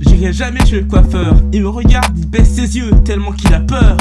j'irai jamais chez le coiffeur. Il me regarde, il baisse ses yeux, tellement qu'il a peur.